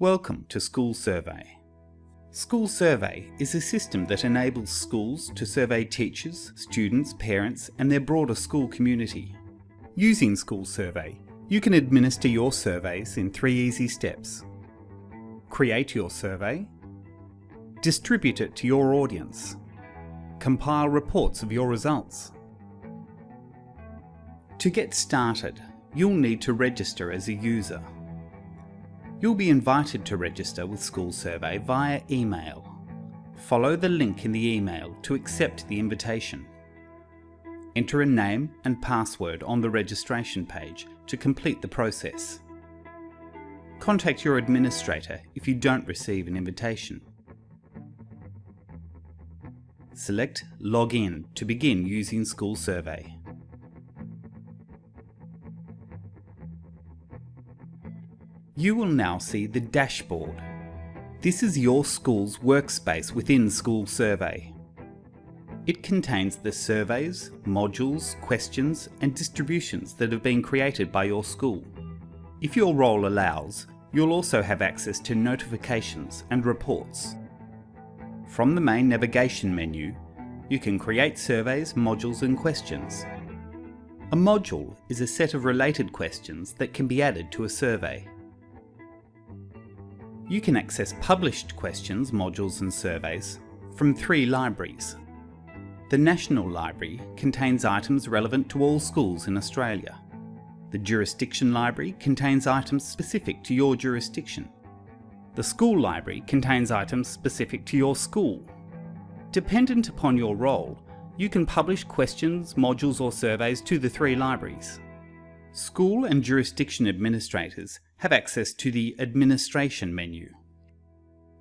Welcome to School Survey. School Survey is a system that enables schools to survey teachers, students, parents and their broader school community. Using School Survey, you can administer your surveys in three easy steps. Create your survey, distribute it to your audience, compile reports of your results. To get started, you'll need to register as a user. You'll be invited to register with School Survey via email. Follow the link in the email to accept the invitation. Enter a name and password on the registration page to complete the process. Contact your administrator if you don't receive an invitation. Select Login to begin using School Survey. You will now see the dashboard. This is your school's workspace within School Survey. It contains the surveys, modules, questions and distributions that have been created by your school. If your role allows, you'll also have access to notifications and reports. From the main navigation menu, you can create surveys, modules and questions. A module is a set of related questions that can be added to a survey. You can access published questions, modules and surveys from three libraries. The National Library contains items relevant to all schools in Australia. The Jurisdiction Library contains items specific to your jurisdiction. The School Library contains items specific to your school. Dependent upon your role, you can publish questions, modules or surveys to the three libraries. School and jurisdiction administrators have access to the Administration menu.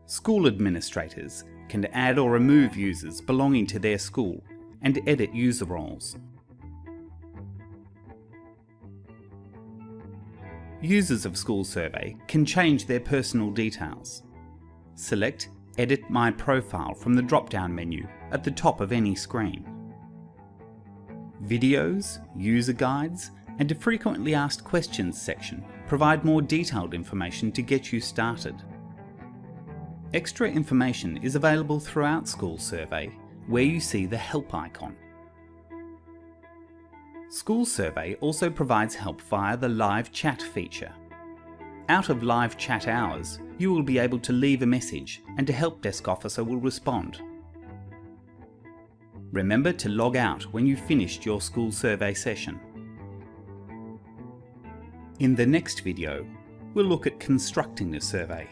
School administrators can add or remove users belonging to their school and edit user roles. Users of School Survey can change their personal details. Select Edit My Profile from the drop-down menu at the top of any screen. Videos, user guides and a frequently asked questions section provide more detailed information to get you started. Extra information is available throughout School Survey where you see the help icon. School Survey also provides help via the live chat feature. Out of live chat hours, you will be able to leave a message and a help desk officer will respond. Remember to log out when you've finished your school survey session. In the next video, we'll look at constructing a survey.